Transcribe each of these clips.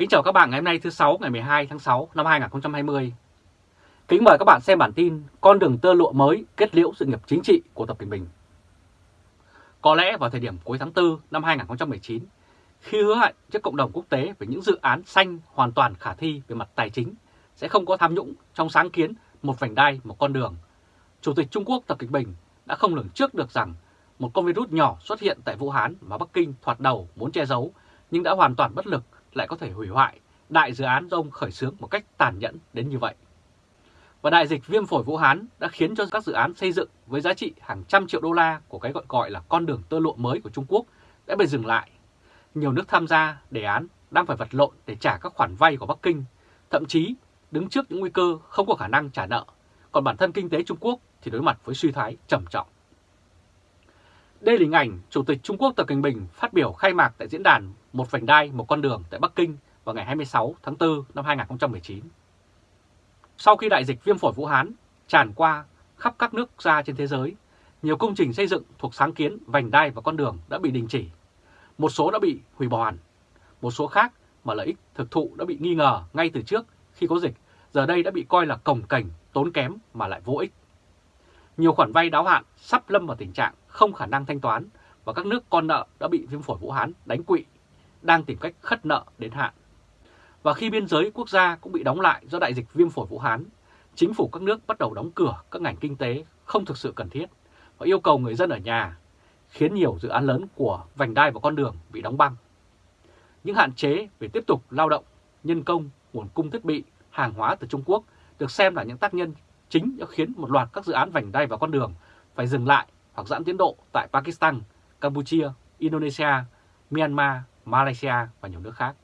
Kính chào các bạn ngày hôm nay thứ 6 ngày 12 tháng 6 năm 2020. Kính mời các bạn xem bản tin Con đường tơ lụa mới kết liễu sự nghiệp chính trị của Tập Cận Bình. Có lẽ vào thời điểm cuối tháng 4 năm 2019, khi hứa hẹn trước cộng đồng quốc tế về những dự án xanh hoàn toàn khả thi về mặt tài chính, sẽ không có tham nhũng trong sáng kiến một vành đai, một con đường, Chủ tịch Trung Quốc Tập Cận Bình đã không lường trước được rằng một con virus nhỏ xuất hiện tại Vũ Hán mà Bắc Kinh thoạt đầu muốn che giấu nhưng đã hoàn toàn bất lực lại có thể hủy hoại đại dự án do ông khởi xướng một cách tàn nhẫn đến như vậy. Và đại dịch viêm phổi Vũ Hán đã khiến cho các dự án xây dựng với giá trị hàng trăm triệu đô la của cái gọi gọi là con đường tơ lụa mới của Trung Quốc đã bị dừng lại. Nhiều nước tham gia đề án đang phải vật lộn để trả các khoản vay của Bắc Kinh, thậm chí đứng trước những nguy cơ không có khả năng trả nợ, còn bản thân kinh tế Trung Quốc thì đối mặt với suy thoái trầm trọng. Đây là hình ảnh Chủ tịch Trung Quốc Tập Cận Bình phát biểu khai mạc tại diễn đàn một vành đai, một con đường tại Bắc Kinh vào ngày 26 tháng 4 năm 2019. Sau khi đại dịch viêm phổi Vũ Hán tràn qua khắp các nước gia trên thế giới, nhiều công trình xây dựng thuộc sáng kiến vành đai và con đường đã bị đình chỉ. Một số đã bị hủy bỏ hẳn, một số khác mà lợi ích thực thụ đã bị nghi ngờ ngay từ trước khi có dịch, giờ đây đã bị coi là cồng cảnh, tốn kém mà lại vô ích. Nhiều khoản vay đáo hạn sắp lâm vào tình trạng không khả năng thanh toán và các nước con nợ đã bị viêm phổi Vũ Hán đánh quỵ, đang tìm cách khất nợ đến hạn. Và khi biên giới quốc gia cũng bị đóng lại do đại dịch viêm phổi Vũ Hán, chính phủ các nước bắt đầu đóng cửa các ngành kinh tế không thực sự cần thiết và yêu cầu người dân ở nhà, khiến nhiều dự án lớn của vành đai và con đường bị đóng băng. Những hạn chế về tiếp tục lao động, nhân công, nguồn cung thiết bị, hàng hóa từ Trung Quốc được xem là những tác nhân chính đã khiến một loạt các dự án vành đai và con đường phải dừng lại hoặc giãn tiến độ tại Pakistan, Campuchia, Indonesia, Myanmar, Malaysia và nhiều nước khác.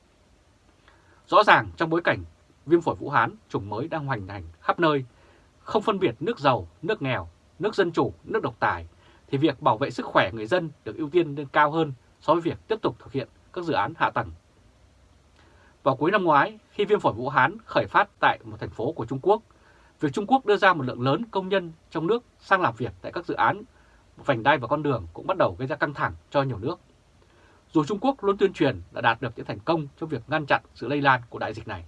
Rõ ràng trong bối cảnh viêm phổi Vũ Hán chủng mới đang hoành hành khắp nơi, không phân biệt nước giàu, nước nghèo, nước dân chủ, nước độc tài, thì việc bảo vệ sức khỏe người dân được ưu tiên lên cao hơn so với việc tiếp tục thực hiện các dự án hạ tầng. Vào cuối năm ngoái, khi viêm phổi Vũ Hán khởi phát tại một thành phố của Trung Quốc, việc Trung Quốc đưa ra một lượng lớn công nhân trong nước sang làm việc tại các dự án vành đai và con đường cũng bắt đầu gây ra căng thẳng cho nhiều nước. Dù Trung Quốc luôn tuyên truyền đã đạt được những thành công trong việc ngăn chặn sự lây lan của đại dịch này.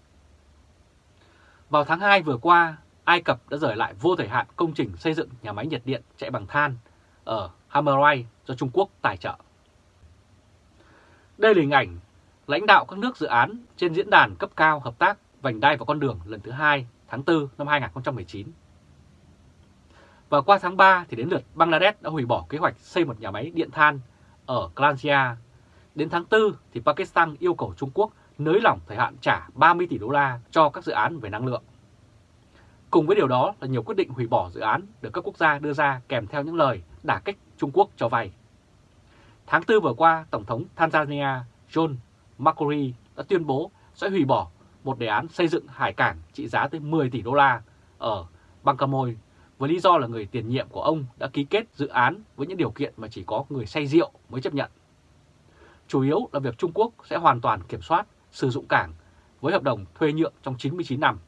Vào tháng 2 vừa qua, Ai Cập đã rời lại vô thời hạn công trình xây dựng nhà máy nhiệt điện chạy bằng than ở Hamerai do Trung Quốc tài trợ. Đây là hình ảnh lãnh đạo các nước dự án trên diễn đàn cấp cao hợp tác vành đai và con đường lần thứ hai tháng 4 năm 2019. Và qua tháng 3 thì đến lượt Bangladesh đã hủy bỏ kế hoạch xây một nhà máy điện than ở Klansia Đến tháng 4 thì Pakistan yêu cầu Trung Quốc nới lỏng thời hạn trả 30 tỷ đô la cho các dự án về năng lượng. Cùng với điều đó là nhiều quyết định hủy bỏ dự án được các quốc gia đưa ra kèm theo những lời đả kích Trung Quốc cho vay. Tháng 4 vừa qua, Tổng thống Tanzania John Magufuli đã tuyên bố sẽ hủy bỏ một đề án xây dựng hải cảng trị giá tới 10 tỷ đô la ở Bangkamoy với lý do là người tiền nhiệm của ông đã ký kết dự án với những điều kiện mà chỉ có người say rượu mới chấp nhận. Chủ yếu là việc Trung Quốc sẽ hoàn toàn kiểm soát sử dụng cảng với hợp đồng thuê nhượng trong 99 năm.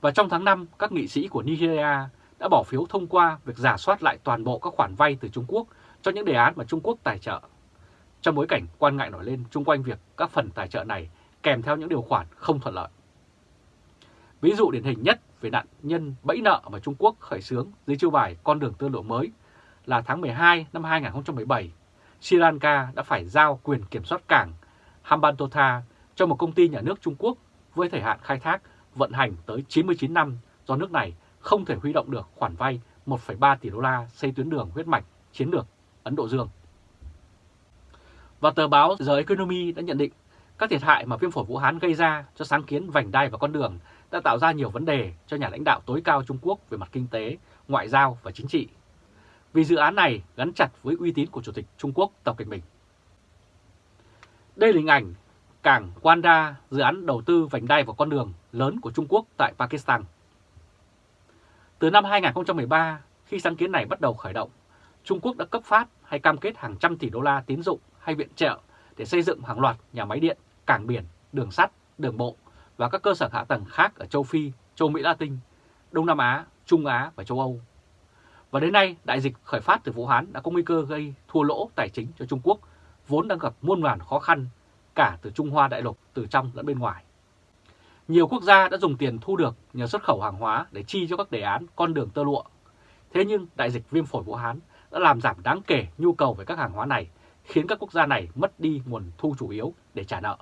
Và trong tháng 5, các nghị sĩ của Nigeria đã bỏ phiếu thông qua việc giả soát lại toàn bộ các khoản vay từ Trung Quốc cho những đề án mà Trung Quốc tài trợ. Trong bối cảnh quan ngại nổi lên chung quanh việc các phần tài trợ này kèm theo những điều khoản không thuận lợi. Ví dụ điển hình nhất về nạn nhân bẫy nợ mà Trung Quốc khởi xướng dưới chiêu bài con đường tư lộ mới là tháng 12 năm 2017, Sri Lanka đã phải giao quyền kiểm soát cảng Hambantota cho một công ty nhà nước Trung Quốc với thời hạn khai thác vận hành tới 99 năm do nước này không thể huy động được khoản vay 1,3 tỷ đô la xây tuyến đường huyết mạch chiến lược Ấn Độ Dương. Và tờ báo The Economy đã nhận định các thiệt hại mà viêm phổi Vũ Hán gây ra cho sáng kiến vành đai và con đường đã tạo ra nhiều vấn đề cho nhà lãnh đạo tối cao Trung Quốc về mặt kinh tế, ngoại giao và chính trị. Vì dự án này gắn chặt với uy tín của Chủ tịch Trung Quốc Tập Cận Bình. Đây là hình ảnh cảng Wanda, dự án đầu tư vành đai và con đường lớn của Trung Quốc tại Pakistan. Từ năm 2013, khi sáng kiến này bắt đầu khởi động, Trung Quốc đã cấp phát hay cam kết hàng trăm tỷ đô la tín dụng hay viện trợ để xây dựng hàng loạt nhà máy điện, cảng biển, đường sắt, đường bộ và các cơ sở hạ tầng khác ở châu Phi, châu Mỹ Latin, Đông Nam Á, Trung Á và châu Âu. Và đến nay, đại dịch khởi phát từ Vũ Hán đã có nguy cơ gây thua lỗ tài chính cho Trung Quốc, vốn đang gặp muôn vàn khó khăn cả từ Trung Hoa đại lục, từ trong lẫn bên ngoài. Nhiều quốc gia đã dùng tiền thu được nhờ xuất khẩu hàng hóa để chi cho các đề án con đường tơ lụa. Thế nhưng đại dịch viêm phổi Vũ Hán đã làm giảm đáng kể nhu cầu về các hàng hóa này, khiến các quốc gia này mất đi nguồn thu chủ yếu để trả nợ.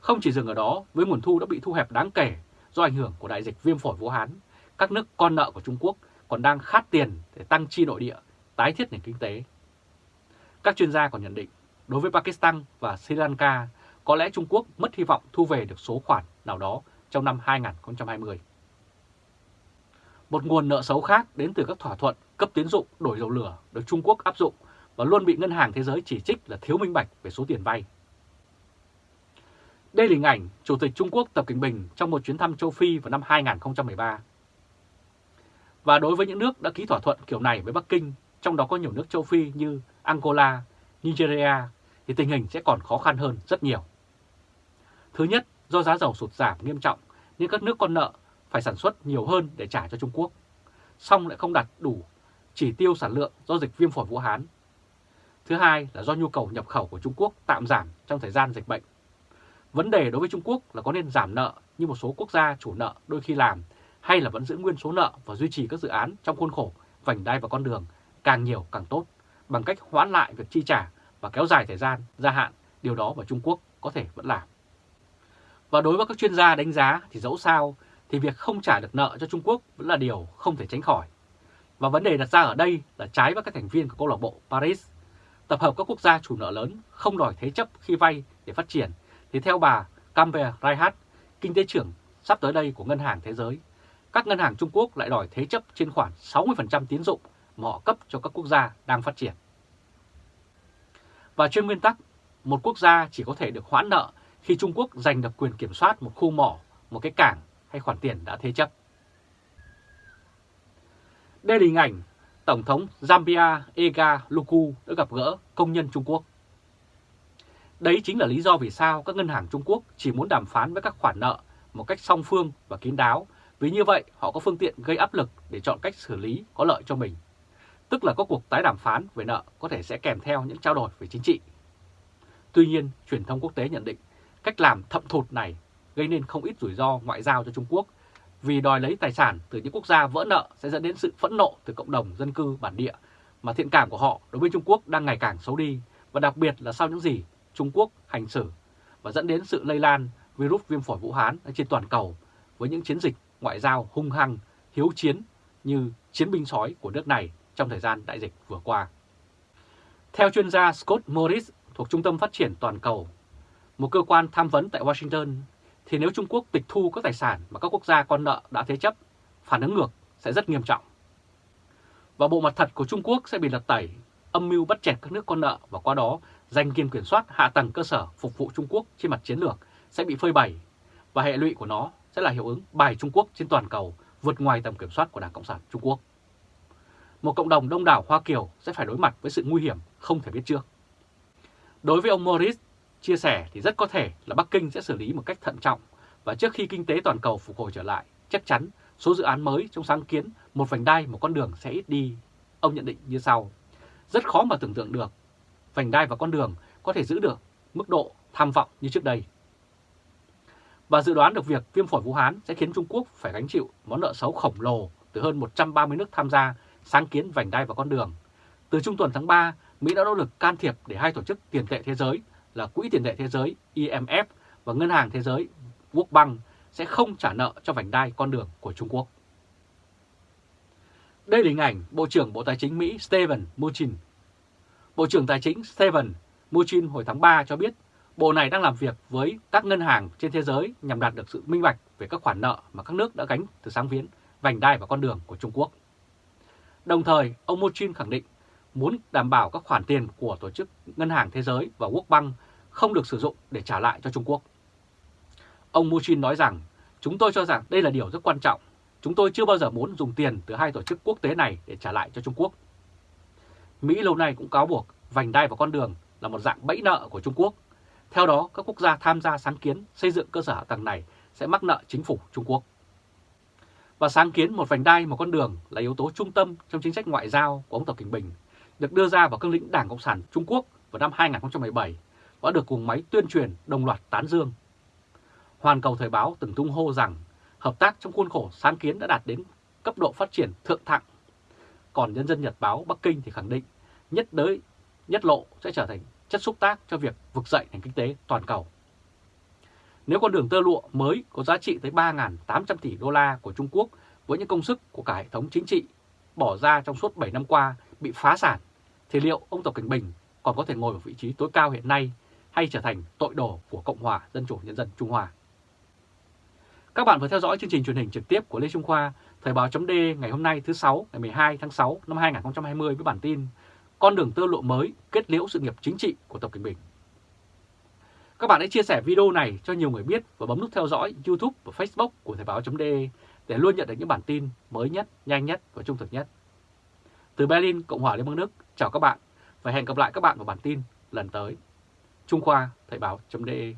Không chỉ dừng ở đó, với nguồn thu đã bị thu hẹp đáng kể do ảnh hưởng của đại dịch viêm phổi Vũ Hán, các nước con nợ của Trung Quốc còn đang khát tiền để tăng chi nội địa, tái thiết nền kinh tế. Các chuyên gia còn nhận định, đối với Pakistan và Sri Lanka, có lẽ Trung Quốc mất hy vọng thu về được số khoản nào đó trong năm 2020. Một nguồn nợ xấu khác đến từ các thỏa thuận cấp tiến dụng đổi dầu lửa được Trung Quốc áp dụng và luôn bị Ngân hàng Thế giới chỉ trích là thiếu minh bạch về số tiền vay. Đây là hình ảnh Chủ tịch Trung Quốc Tập Cận Bình trong một chuyến thăm châu Phi vào năm 2013. Và đối với những nước đã ký thỏa thuận kiểu này với Bắc Kinh, trong đó có nhiều nước châu Phi như Angola, Nigeria, thì tình hình sẽ còn khó khăn hơn rất nhiều. Thứ nhất, do giá dầu sụt giảm nghiêm trọng nên các nước con nợ phải sản xuất nhiều hơn để trả cho Trung Quốc, song lại không đạt đủ chỉ tiêu sản lượng do dịch viêm phổi Vũ Hán. Thứ hai là do nhu cầu nhập khẩu của Trung Quốc tạm giảm trong thời gian dịch bệnh. Vấn đề đối với Trung Quốc là có nên giảm nợ như một số quốc gia chủ nợ đôi khi làm hay là vẫn giữ nguyên số nợ và duy trì các dự án trong khuôn khổ vành đai và con đường càng nhiều càng tốt bằng cách hoãn lại việc chi trả và kéo dài thời gian, gia hạn, điều đó mà Trung Quốc có thể vẫn làm. Và đối với các chuyên gia đánh giá thì dẫu sao thì việc không trả được nợ cho Trung Quốc vẫn là điều không thể tránh khỏi. Và vấn đề đặt ra ở đây là trái với các thành viên của câu lạc bộ Paris. Tập hợp các quốc gia chủ nợ lớn không đòi thế chấp khi vay để phát triển thì theo bà Camber Raihat, kinh tế trưởng sắp tới đây của Ngân hàng Thế giới, các ngân hàng Trung Quốc lại đòi thế chấp trên khoảng 60% tín dụng mà họ cấp cho các quốc gia đang phát triển. Và trên nguyên tắc, một quốc gia chỉ có thể được hoãn nợ khi Trung Quốc giành được quyền kiểm soát một khu mỏ, một cái cảng hay khoản tiền đã thế chấp. Đây là hình ảnh Tổng thống Zambia Ega Luku đã gặp gỡ công nhân Trung Quốc. Đấy chính là lý do vì sao các ngân hàng Trung Quốc chỉ muốn đàm phán với các khoản nợ một cách song phương và kín đáo, vì như vậy họ có phương tiện gây áp lực để chọn cách xử lý có lợi cho mình. Tức là có cuộc tái đàm phán về nợ có thể sẽ kèm theo những trao đổi về chính trị. Tuy nhiên, truyền thông quốc tế nhận định cách làm thậm thụt này gây nên không ít rủi ro ngoại giao cho Trung Quốc vì đòi lấy tài sản từ những quốc gia vỡ nợ sẽ dẫn đến sự phẫn nộ từ cộng đồng dân cư bản địa mà thiện cảm của họ đối với Trung Quốc đang ngày càng xấu đi và đặc biệt là sau những gì Trung Quốc hành xử và dẫn đến sự lây lan virus viêm phổi Vũ Hán trên toàn cầu với những chiến dịch ngoại giao hung hăng, hiếu chiến như chiến binh sói của nước này trong thời gian đại dịch vừa qua. Theo chuyên gia Scott Morris thuộc Trung tâm Phát triển Toàn cầu, một cơ quan tham vấn tại Washington, thì nếu Trung Quốc tịch thu các tài sản mà các quốc gia con nợ đã thế chấp, phản ứng ngược sẽ rất nghiêm trọng. Và bộ mặt thật của Trung Quốc sẽ bị lật tẩy, âm mưu bắt chẹt các nước con nợ và qua đó giành quyền kiểm soát hạ tầng cơ sở phục vụ Trung Quốc trên mặt chiến lược sẽ bị phơi bày và hệ lụy của nó sẽ là hiệu ứng bài Trung Quốc trên toàn cầu vượt ngoài tầm kiểm soát của Đảng Cộng sản Trung Quốc. Một cộng đồng đông đảo Hoa Kiều sẽ phải đối mặt với sự nguy hiểm không thể biết trước. Đối với ông Morris, chia sẻ thì rất có thể là Bắc Kinh sẽ xử lý một cách thận trọng và trước khi kinh tế toàn cầu phục hồi trở lại, chắc chắn số dự án mới trong sáng kiến một vành đai một con đường sẽ ít đi. Ông nhận định như sau, rất khó mà tưởng tượng được vành đai và con đường có thể giữ được mức độ tham vọng như trước đây. Và dự đoán được việc viêm phổi Vũ Hán sẽ khiến Trung Quốc phải gánh chịu món nợ xấu khổng lồ từ hơn 130 nước tham gia sáng kiến vành đai và con đường. Từ trung tuần tháng 3, Mỹ đã nỗ lực can thiệp để hai tổ chức tiền tệ thế giới là Quỹ tiền tệ thế giới IMF và Ngân hàng Thế giới World Bank sẽ không trả nợ cho vành đai con đường của Trung Quốc. Đây là hình ảnh Bộ trưởng Bộ Tài chính Mỹ Steven Mnuchin. Bộ trưởng Tài chính Steven Mnuchin hồi tháng 3 cho biết Bộ này đang làm việc với các ngân hàng trên thế giới nhằm đạt được sự minh bạch về các khoản nợ mà các nước đã gánh từ sáng viễn, vành đai và con đường của Trung Quốc. Đồng thời, ông Mochin khẳng định muốn đảm bảo các khoản tiền của Tổ chức Ngân hàng Thế giới và World Bank không được sử dụng để trả lại cho Trung Quốc. Ông Mochin nói rằng, chúng tôi cho rằng đây là điều rất quan trọng. Chúng tôi chưa bao giờ muốn dùng tiền từ hai tổ chức quốc tế này để trả lại cho Trung Quốc. Mỹ lâu nay cũng cáo buộc vành đai và con đường là một dạng bẫy nợ của Trung Quốc. Theo đó, các quốc gia tham gia sáng kiến xây dựng cơ sở hạ tầng này sẽ mắc nợ chính phủ Trung Quốc. Và sáng kiến một vành đai một con đường là yếu tố trung tâm trong chính sách ngoại giao của ông Tập Cận Bình, được đưa ra vào cương lĩnh Đảng Cộng sản Trung Quốc vào năm 2017 và được cùng máy tuyên truyền đồng loạt tán dương. Hoàn Cầu Thời báo từng tung hô rằng hợp tác trong khuôn khổ sáng kiến đã đạt đến cấp độ phát triển thượng thặng. Còn Nhân dân Nhật báo Bắc Kinh thì khẳng định nhất đới, nhất lộ sẽ trở thành chất xúc tác cho việc vực dậy nền kinh tế toàn cầu. Nếu con đường tơ lụa mới có giá trị tới 3.800 tỷ đô la của Trung Quốc với những công sức của cả hệ thống chính trị bỏ ra trong suốt 7 năm qua bị phá sản, thì liệu ông Tập Cảnh Bình còn có thể ngồi ở vị trí tối cao hiện nay hay trở thành tội đồ của Cộng hòa Dân chủ Nhân dân Trung Hoa? Các bạn vừa theo dõi chương trình truyền hình trực tiếp của Lê Trung Khoa, Thời báo chấm ngày hôm nay thứ 6 ngày 12 tháng 6 năm 2020 với bản tin con đường tơ lộ mới kết liễu sự nghiệp chính trị của Tập Cận Bình. Các bạn hãy chia sẻ video này cho nhiều người biết và bấm nút theo dõi YouTube và Facebook của Thời báo.de để luôn nhận được những bản tin mới nhất, nhanh nhất và trung thực nhất. Từ Berlin, Cộng hòa Liên bang Đức, chào các bạn và hẹn gặp lại các bạn vào bản tin lần tới. Trung Khoa, Thời báo.de